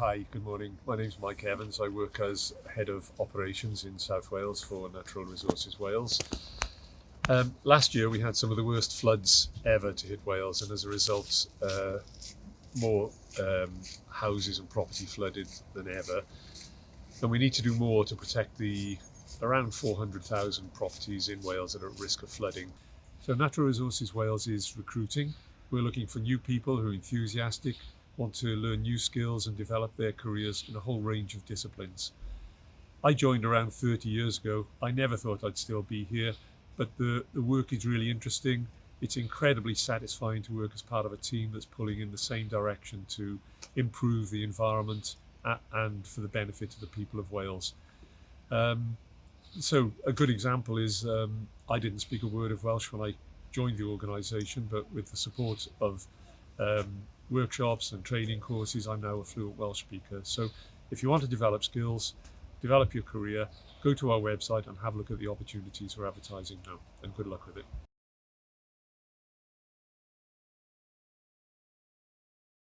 Hi, good morning. My name is Mike Evans. I work as Head of Operations in South Wales for Natural Resources Wales. Um, last year we had some of the worst floods ever to hit Wales and as a result uh, more um, houses and property flooded than ever. And we need to do more to protect the around 400,000 properties in Wales that are at risk of flooding. So Natural Resources Wales is recruiting. We're looking for new people who are enthusiastic, want to learn new skills and develop their careers in a whole range of disciplines. I joined around 30 years ago. I never thought I'd still be here, but the, the work is really interesting. It's incredibly satisfying to work as part of a team that's pulling in the same direction to improve the environment and for the benefit of the people of Wales. Um, so a good example is um, I didn't speak a word of Welsh when I joined the organisation, but with the support of um, workshops and training courses, I'm now a fluent Welsh speaker. So if you want to develop skills, develop your career, go to our website and have a look at the opportunities we're advertising now. And good luck with it.